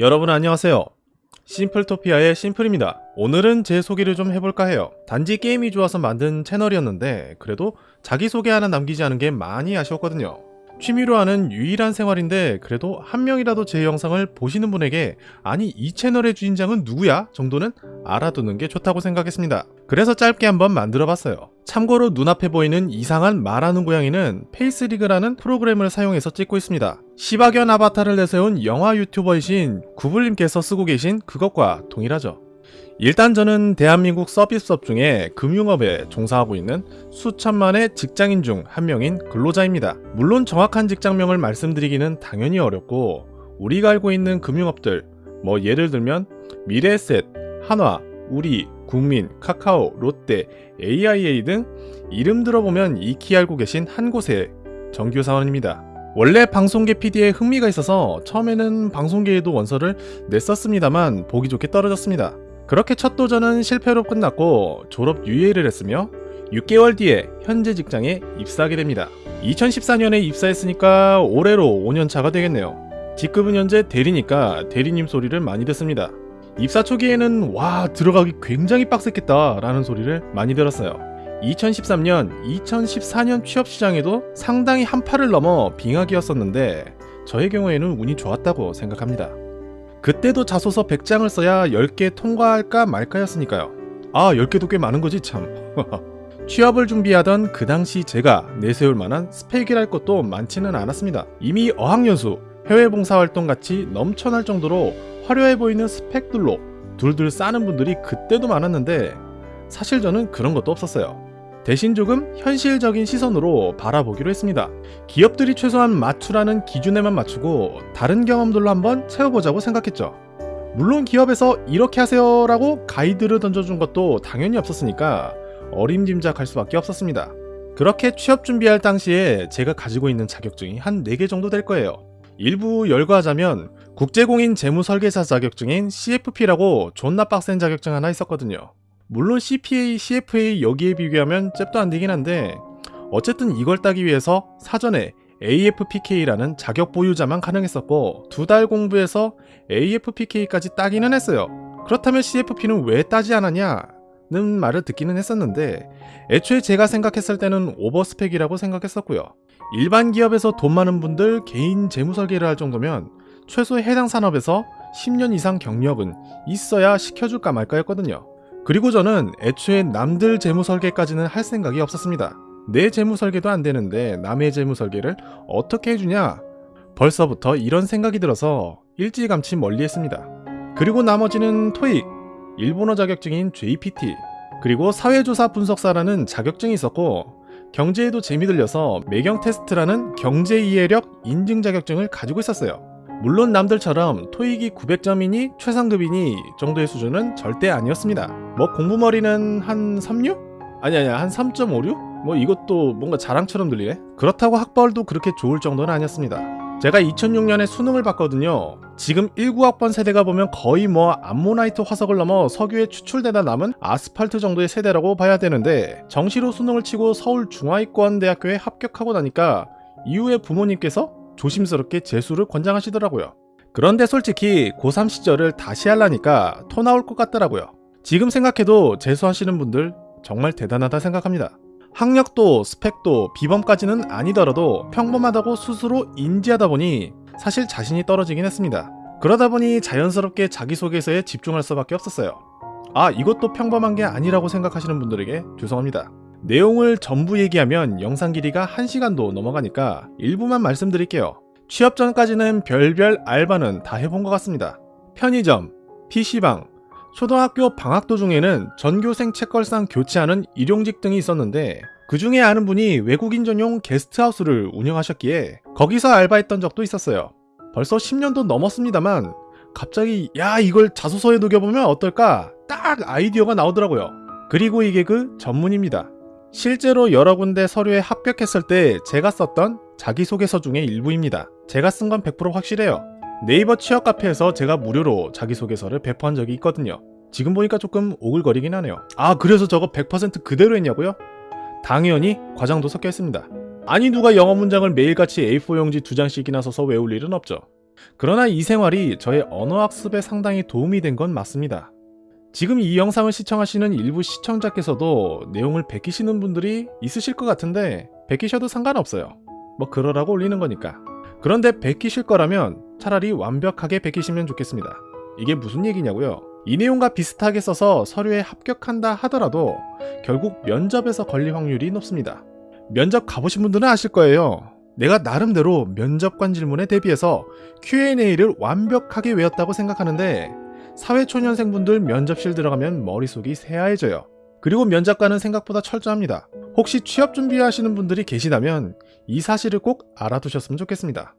여러분 안녕하세요. 심플토피아의 심플입니다. 오늘은 제 소개를 좀 해볼까 해요. 단지 게임이 좋아서 만든 채널이었는데 그래도 자기소개 하나 남기지 않은 게 많이 아쉬웠거든요. 취미로 하는 유일한 생활인데 그래도 한 명이라도 제 영상을 보시는 분에게 아니 이 채널의 주인장은 누구야? 정도는 알아두는 게 좋다고 생각했습니다. 그래서 짧게 한번 만들어 봤어요. 참고로 눈앞에 보이는 이상한 말하는 고양이는 페이스리그라는 프로그램을 사용해서 찍고 있습니다. 시바견 아바타를 내세운 영화 유튜버이신 구블님께서 쓰고 계신 그것과 동일하죠. 일단 저는 대한민국 서비스업 중에 금융업에 종사하고 있는 수천만의 직장인 중 한 명인 근로자입니다. 물론 정확한 직장명을 말씀드리기는 당연히 어렵고 우리가 알고 있는 금융업들 뭐 예를 들면 미래에셋, 한화, 우리, 국민, 카카오, 롯데, AIA 등 이름 들어보면 익히 알고 계신 한 곳의 정규 사원입니다. 원래 방송계 PD에 흥미가 있어서 처음에는 방송계에도 원서를 냈었습니다만 보기 좋게 떨어졌습니다. 그렇게 첫 도전은 실패로 끝났고 졸업 유예를 했으며 6개월 뒤에 현재 직장에 입사하게 됩니다. 2014년에 입사했으니까 올해로 5년차가 되겠네요. 직급은 현재 대리니까 대리님 소리를 많이 듣습니다. 입사 초기에는 와 들어가기 굉장히 빡셌겠다 라는 소리를 많이 들었어요. 2013년, 2014년 취업시장에도 상당히 한파를 넘어 빙하기였었는데 저의 경우에는 운이 좋았다고 생각합니다. 그때도 자소서 100장을 써야 10개 통과할까 말까였으니까요. 아 10개도 꽤 많은 거지 참. 취업을 준비하던 그 당시 제가 내세울 만한 스펙이랄 것도 많지는 않았습니다. 이미 어학연수, 해외 봉사활동 같이 넘쳐날 정도로 화려해 보이는 스펙들로 둘둘 싸는 분들이 그때도 많았는데 사실 저는 그런 것도 없었어요. 대신 조금 현실적인 시선으로 바라보기로 했습니다. 기업들이 최소한 맞추라는 기준에만 맞추고 다른 경험들로 한번 채워보자고 생각했죠. 물론 기업에서 이렇게 하세요 라고 가이드를 던져준 것도 당연히 없었으니까 어림짐작할 수밖에 없었습니다. 그렇게 취업 준비할 당시에 제가 가지고 있는 자격증이 한 4개 정도 될 거예요. 일부 열거하자면 국제공인 재무설계사 자격증인 CFP라고 존나 빡센 자격증 하나 있었거든요. 물론 CPA, CFA 여기에 비교하면 잽도 안 되긴 한데 어쨌든 이걸 따기 위해서 사전에 AFPK라는 자격 보유자만 가능했었고 두 달 공부해서 AFPK까지 따기는 했어요. 그렇다면 CFP는 왜 따지 않았냐 는 말을 듣기는 했었는데 애초에 제가 생각했을 때는 오버스펙이라고 생각했었고요. 일반 기업에서 돈 많은 분들 개인 재무 설계를 할 정도면 최소 해당 산업에서 10년 이상 경력은 있어야 시켜줄까 말까였거든요. 그리고 저는 애초에 남들 재무 설계까지는 할 생각이 없었습니다. 내 재무 설계도 안 되는데 남의 재무 설계를 어떻게 해주냐? 벌써부터 이런 생각이 들어서 일찌감치 멀리 했습니다. 그리고 나머지는 토익, 일본어 자격증인 JPT, 그리고 사회조사 분석사라는 자격증이 있었고 경제에도 재미 들려서 매경 테스트라는 경제 이해력 인증 자격증을 가지고 있었어요. 물론 남들처럼 토익이 900점이니 최상급이니 정도의 수준은 절대 아니었습니다. 뭐 공부머리는 한 36? 아니 아니야 한 3.56? 뭐 이것도 뭔가 자랑처럼 들리네? 그렇다고 학벌도 그렇게 좋을 정도는 아니었습니다. 제가 2006년에 수능을 봤거든요. 지금 19학번 세대가 보면 거의 뭐 암모나이트 화석을 넘어 석유에 추출되다 남은 아스팔트 정도의 세대라고 봐야 되는데 정시로 수능을 치고 서울 중하위권 대학교에 합격하고 나니까 이후에 부모님께서 조심스럽게 재수를 권장하시더라고요. 그런데 솔직히 고3 시절을 다시 하려니까 토 나올 것 같더라고요. 지금 생각해도 재수하시는 분들 정말 대단하다 생각합니다. 학력도 스펙도 비범까지는 아니더라도 평범하다고 스스로 인지하다 보니 사실 자신이 떨어지긴 했습니다. 그러다 보니 자연스럽게 자기소개서에 집중할 수밖에 없었어요. 아 이것도 평범한 게 아니라고 생각하시는 분들에게 죄송합니다. 내용을 전부 얘기하면 영상 길이가 1시간도 넘어가니까 일부만 말씀드릴게요. 취업 전까지는 별별 알바는 다 해본 것 같습니다. 편의점, PC방, 초등학교 방학 도중에는 전교생 책걸상 교체하는 일용직 등이 있었는데 그 중에 아는 분이 외국인 전용 게스트하우스를 운영하셨기에 거기서 알바했던 적도 있었어요. 벌써 10년도 넘었습니다만 갑자기 야 이걸 자소서에 녹여보면 어떨까 딱 아이디어가 나오더라고요. 그리고 이게 그 전문입니다. 실제로 여러 군데 서류에 합격했을 때 제가 썼던 자기소개서 중의 일부입니다. 제가 쓴 건 100% 확실해요. 네이버 취업 카페에서 제가 무료로 자기소개서를 배포한 적이 있거든요. 지금 보니까 조금 오글거리긴 하네요. 아 그래서 저거 100% 그대로 했냐고요? 당연히 과장도 섞여 있습니다. 아니 누가 영어 문장을 매일같이 A4 용지 두 장씩이나 써서 외울 일은 없죠. 그러나 이 생활이 저의 언어학습에 상당히 도움이 된 건 맞습니다. 지금 이 영상을 시청하시는 일부 시청자께서도 내용을 베끼시는 분들이 있으실 것 같은데 베끼셔도 상관없어요. 뭐 그러라고 올리는 거니까. 그런데 베끼실 거라면 차라리 완벽하게 베끼시면 좋겠습니다. 이게 무슨 얘기냐고요? 이 내용과 비슷하게 써서 서류에 합격한다 하더라도 결국 면접에서 걸릴 확률이 높습니다. 면접 가보신 분들은 아실 거예요. 내가 나름대로 면접관 질문에 대비해서 Q&A를 완벽하게 외웠다고 생각하는데 사회초년생분들 면접실 들어가면 머릿속이 새하얘져요. 그리고 면접관은 생각보다 철저합니다. 혹시 취업 준비하시는 분들이 계시다면 이 사실을 꼭 알아두셨으면 좋겠습니다.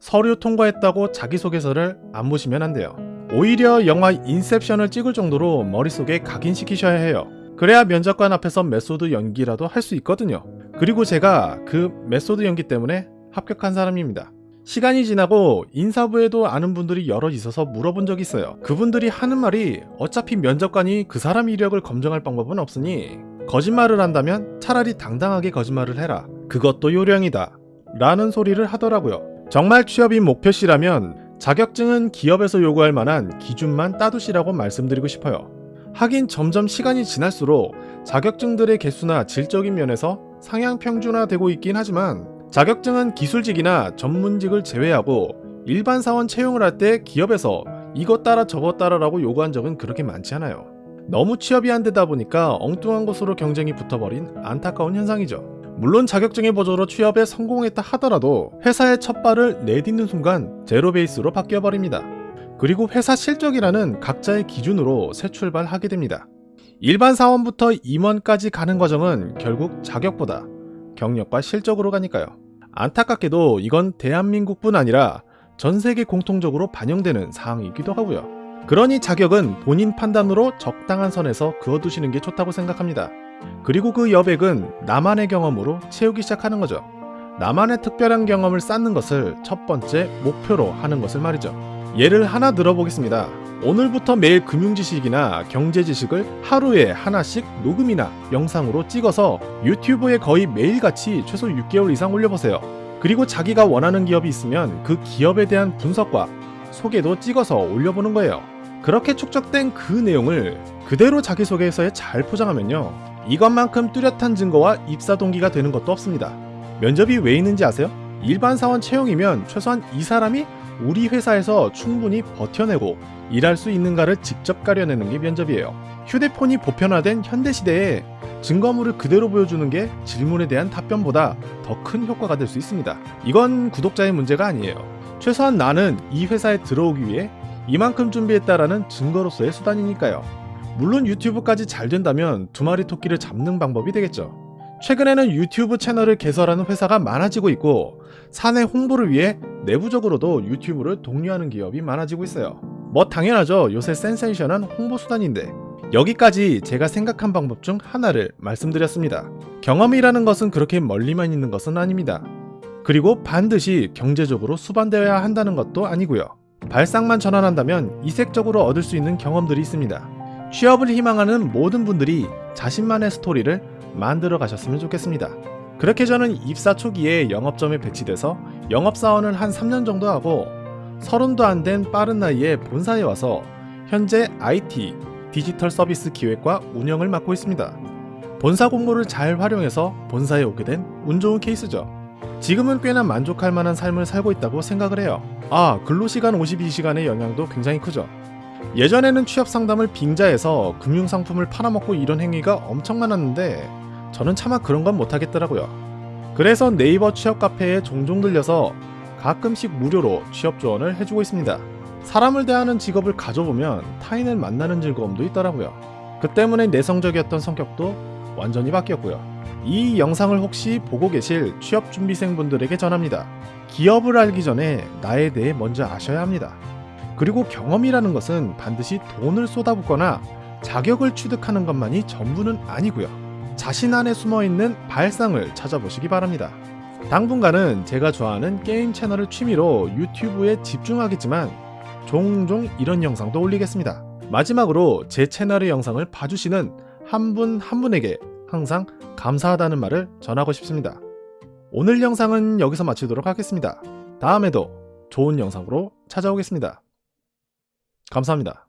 서류 통과했다고 자기소개서를 안 보시면 안 돼요. 오히려 영화 인셉션을 찍을 정도로 머릿속에 각인시키셔야 해요. 그래야 면접관 앞에서 메소드 연기라도 할 수 있거든요. 그리고 제가 그 메소드 연기 때문에 합격한 사람입니다. 시간이 지나고 인사부에도 아는 분들이 여러 있어서 물어본 적이 있어요. 그분들이 하는 말이 어차피 면접관이 그 사람 이력을 검증할 방법은 없으니 거짓말을 한다면 차라리 당당하게 거짓말을 해라. 그것도 요령이다. 라는 소리를 하더라고요. 정말 취업이 목표시라면 자격증은 기업에서 요구할 만한 기준만 따두시라고 말씀드리고 싶어요. 하긴 점점 시간이 지날수록 자격증들의 개수나 질적인 면에서 상향 평준화되고 있긴 하지만 자격증은 기술직이나 전문직을 제외하고 일반 사원 채용을 할 때 기업에서 이것 따라 저것 따라 라고 요구한 적은 그렇게 많지 않아요. 너무 취업이 안 되다 보니까 엉뚱한 곳으로 경쟁이 붙어버린 안타까운 현상이죠. 물론 자격증의 보조로 취업에 성공했다 하더라도 회사의 첫 발을 내딛는 순간 제로 베이스로 바뀌어 버립니다. 그리고 회사 실적이라는 각자의 기준으로 새 출발하게 됩니다. 일반 사원부터 임원까지 가는 과정은 결국 자격보다 경력과 실적으로 가니까요. 안타깝게도 이건 대한민국뿐 아니라 전 세계 공통적으로 반영되는 사항이기도 하고요. 그러니 자격은 본인 판단으로 적당한 선에서 그어두시는 게 좋다고 생각합니다. 그리고 그 여백은 나만의 경험으로 채우기 시작하는 거죠. 나만의 특별한 경험을 쌓는 것을 첫 번째 목표로 하는 것을 말이죠. 예를 하나 들어보겠습니다. 오늘부터 매일 금융 지식이나 경제 지식을 하루에 하나씩 녹음이나 영상으로 찍어서 유튜브에 거의 매일같이 최소 6개월 이상 올려보세요. 그리고 자기가 원하는 기업이 있으면 그 기업에 대한 분석과 소개도 찍어서 올려보는 거예요. 그렇게 축적된 그 내용을 그대로 자기소개서에 잘 포장하면요. 이것만큼 뚜렷한 증거와 입사 동기가 되는 것도 없습니다. 면접이 왜 있는지 아세요? 일반 사원 채용이면 최소한 이 사람이 우리 회사에서 충분히 버텨내고 일할 수 있는가를 직접 가려내는 게 면접이에요. 휴대폰이 보편화된 현대 시대에 증거물을 그대로 보여주는 게 질문에 대한 답변보다 더 큰 효과가 될 수 있습니다. 이건 구독자의 문제가 아니에요. 최소한 나는 이 회사에 들어오기 위해 이만큼 준비했다라는 증거로서의 수단이니까요. 물론 유튜브까지 잘 된다면 두 마리 토끼를 잡는 방법이 되겠죠. 최근에는 유튜브 채널을 개설하는 회사가 많아지고 있고 사내 홍보를 위해 내부적으로도 유튜브를 독려하는 기업이 많아지고 있어요. 뭐 당연하죠. 요새 센세이션한 홍보 수단인데 여기까지 제가 생각한 방법 중 하나를 말씀드렸습니다. 경험이라는 것은 그렇게 멀리만 있는 것은 아닙니다. 그리고 반드시 경제적으로 수반되어야 한다는 것도 아니고요. 발상만 전환한다면 이색적으로 얻을 수 있는 경험들이 있습니다. 취업을 희망하는 모든 분들이 자신만의 스토리를 만들어 가셨으면 좋겠습니다. 그렇게 저는 입사 초기에 영업점에 배치돼서 영업사원을 한 3년 정도 하고 서른도 안 된 빠른 나이에 본사에 와서 현재 IT, 디지털 서비스 기획과 운영을 맡고 있습니다. 본사 공모를 잘 활용해서 본사에 오게 된 운 좋은 케이스죠. 지금은 꽤나 만족할 만한 삶을 살고 있다고 생각을 해요. 아, 근로시간 52시간의 영향도 굉장히 크죠. 예전에는 취업 상담을 빙자해서 금융상품을 팔아먹고 이런 행위가 엄청 많았는데 저는 차마 그런 건 못하겠더라고요. 그래서 네이버 취업 카페에 종종 들려서 가끔씩 무료로 취업 조언을 해주고 있습니다. 사람을 대하는 직업을 가져보면 타인을 만나는 즐거움도 있더라고요. 그 때문에 내성적이었던 성격도 완전히 바뀌었고요. 이 영상을 혹시 보고 계실 취업 준비생분들에게 전합니다. 기업을 알기 전에 나에 대해 먼저 아셔야 합니다. 그리고 경험이라는 것은 반드시 돈을 쏟아붓거나 자격을 취득하는 것만이 전부는 아니고요. 자신 안에 숨어있는 발상을 찾아보시기 바랍니다. 당분간은 제가 좋아하는 게임 채널을 취미로 유튜브에 집중하겠지만 종종 이런 영상도 올리겠습니다. 마지막으로 제 채널의 영상을 봐주시는 한 분한 분에게 항상 감사하다는 말을 전하고 싶습니다. 오늘 영상은 여기서 마치도록 하겠습니다. 다음에도 좋은 영상으로 찾아오겠습니다. 감사합니다.